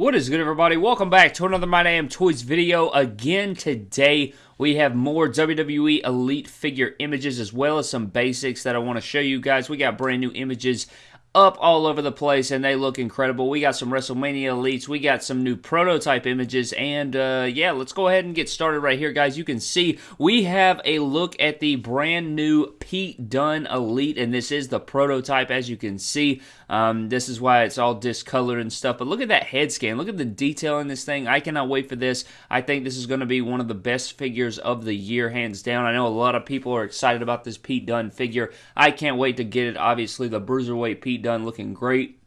What is good, everybody? Welcome back to another My Damn Toys video. Again, today we have more WWE Elite figure images as well as some basics that I want to show you guys. We got brand new images up all over the place and they look incredible. We got some WrestleMania Elites, we got some new prototype images, and uh, yeah, let's go ahead and get started right here, guys. You can see we have a look at the brand new Pete Dunne Elite, and this is the prototype, as you can see. Um, this is why it's all discolored and stuff, but look at that head scan. Look at the detail in this thing. I cannot wait for this. I think this is going to be one of the best figures of the year, hands down. I know a lot of people are excited about this Pete Dunne figure. I can't wait to get it. Obviously, the Bruiserweight Pete Dunne looking great.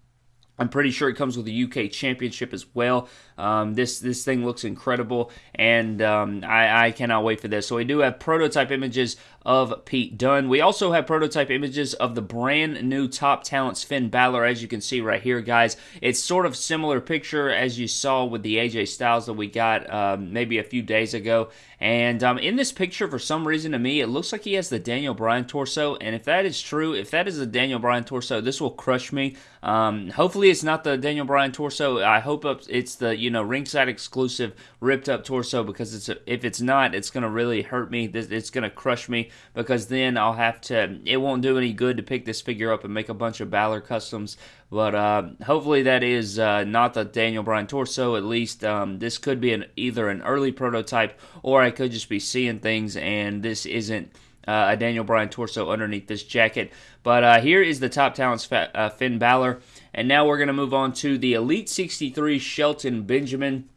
I'm pretty sure it comes with a UK Championship as well. Um, this this thing looks incredible, and um, I, I, cannot wait for this. So we do have prototype images of Pete Dunne. We also have prototype images of the brand new top talents Finn Balor, as you can see right here, guys. It's sort of similar picture as you saw with the AJ Styles that we got um, maybe a few days ago. And um, in this picture, for some reason to me, it looks like he has the Daniel Bryan torso. And if that is true, if that is the Daniel Bryan torso, this will crush me. Um, hopefully, it's not the Daniel Bryan torso. I hope it's the you know ringside exclusive ripped up torso because it's a, if it's not, it's gonna really hurt me. It's gonna crush me because then I'll have to. It won't do any good to pick this figure up and make a bunch of Balor customs. But uh, hopefully that is uh, not the Daniel Bryan torso. At least um, this could be an either an early prototype or I could just be seeing things and this isn't. Uh, a Daniel Bryan torso underneath this jacket. But uh, here is the top talents uh, Finn Balor. And now we're going to move on to the Elite 63 Shelton Benjamin.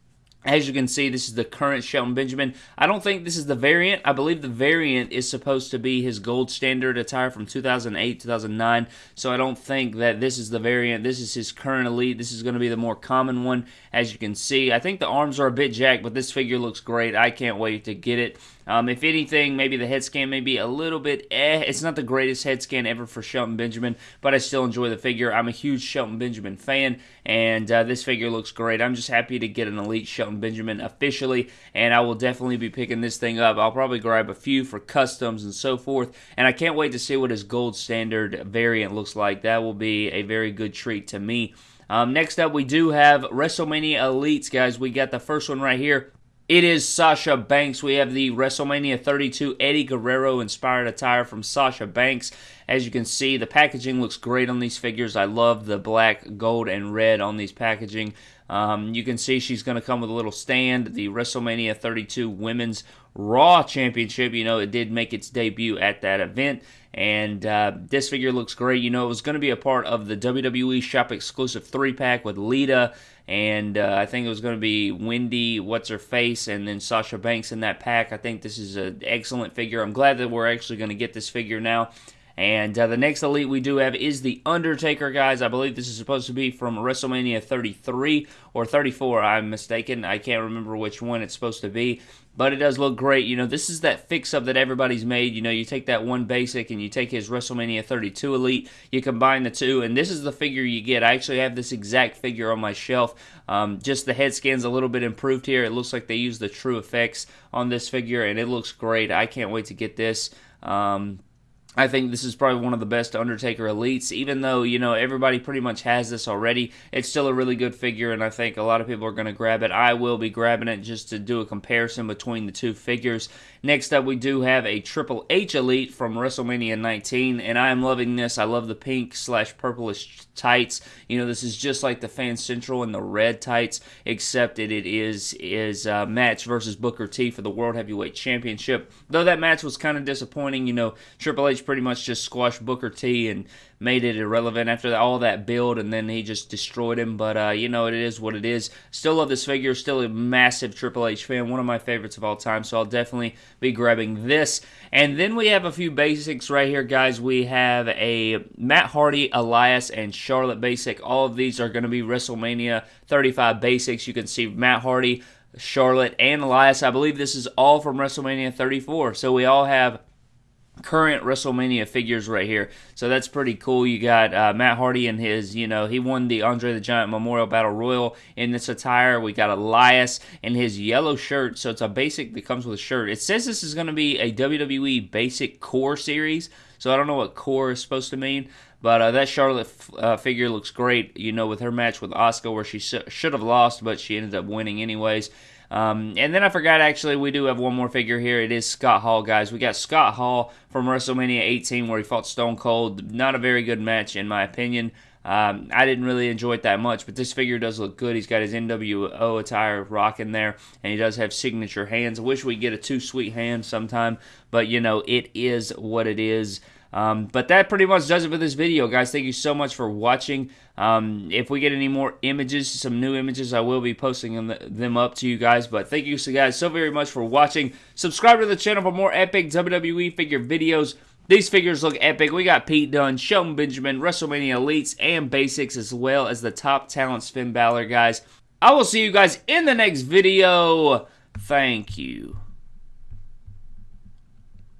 As you can see, this is the current Shelton Benjamin. I don't think this is the variant. I believe the variant is supposed to be his gold standard attire from 2008, 2009. So I don't think that this is the variant. This is his current elite. This is going to be the more common one, as you can see. I think the arms are a bit jacked, but this figure looks great. I can't wait to get it. Um, if anything, maybe the head scan may be a little bit eh. It's not the greatest head scan ever for Shelton Benjamin, but I still enjoy the figure. I'm a huge Shelton Benjamin fan, and uh, this figure looks great. I'm just happy to get an Elite Shelton Benjamin officially, and I will definitely be picking this thing up. I'll probably grab a few for customs and so forth, and I can't wait to see what his gold standard variant looks like. That will be a very good treat to me. Um, next up, we do have WrestleMania Elites, guys. We got the first one right here. It is Sasha Banks. We have the WrestleMania 32 Eddie Guerrero inspired attire from Sasha Banks. As you can see, the packaging looks great on these figures. I love the black, gold, and red on these packaging. Um, you can see she's going to come with a little stand. The WrestleMania 32 Women's Raw Championship, you know, it did make its debut at that event. And uh, this figure looks great. You know, it was going to be a part of the WWE Shop exclusive three pack with Lita and uh, I think it was going to be Wendy, what's her face, and then Sasha Banks in that pack. I think this is an excellent figure. I'm glad that we're actually going to get this figure now. And uh, the next elite we do have is The Undertaker, guys. I believe this is supposed to be from WrestleMania 33 or 34. I'm mistaken. I can't remember which one it's supposed to be. But it does look great. You know, this is that fix up that everybody's made. You know, you take that one basic and you take his WrestleMania 32 Elite, you combine the two, and this is the figure you get. I actually have this exact figure on my shelf. Um, just the head scan's a little bit improved here. It looks like they use the TrueFX on this figure, and it looks great. I can't wait to get this. Um, I think this is probably one of the best Undertaker elites. Even though, you know, everybody pretty much has this already, it's still a really good figure, and I think a lot of people are going to grab it. I will be grabbing it just to do a comparison between the two figures. Next up, we do have a Triple H Elite from WrestleMania 19, and I am loving this. I love the pink slash purplish tights. You know, this is just like the Fan Central and the red tights, except that it is is a match versus Booker T for the World Heavyweight Championship. Though that match was kind of disappointing, you know, Triple H pretty much just squashed Booker T and made it irrelevant after all that build, and then he just destroyed him. But uh, you know, it is what it is. Still love this figure. Still a massive Triple H fan. One of my favorites of all time. So I'll definitely be grabbing this. And then we have a few basics right here, guys. We have a Matt Hardy, Elias, and Charlotte basic. All of these are going to be WrestleMania 35 basics. You can see Matt Hardy. Charlotte and Elias. I believe this is all from WrestleMania 34. So we all have current WrestleMania figures right here. So that's pretty cool. You got uh, Matt Hardy and his, you know, he won the Andre the Giant Memorial Battle Royal in this attire. We got Elias in his yellow shirt. So it's a basic that comes with a shirt. It says this is going to be a WWE Basic Core series. So I don't know what core is supposed to mean, But uh, that Charlotte uh, figure looks great, you know, with her match with Asuka where she sh- should have lost, but she ended up winning anyways. Um, and then I forgot, actually, we do have one more figure here. It is Scott Hall, guys. We got Scott Hall from WrestleMania 18 where he fought Stone Cold. Not a very good match, in my opinion. Um, I didn't really enjoy it that much, but this figure does look good. He's got his NWO attire rocking there, and he does have signature hands. I wish we get a too sweet hand sometime, but you know, it is what it is. Um, but that pretty much does it for this video, guys. Thank you so much for watching. Um, if we get any more images, some new images, I will be posting them, up to you guys. But thank you so guys so very much for watching. Subscribe to the channel for more epic WWE figure videos. These figures look epic. We got Pete Dunne, Shelton Benjamin, WrestleMania Elites, and Basics, as well as the top talents Finn Balor, guys. I will see you guys in the next video. Thank you.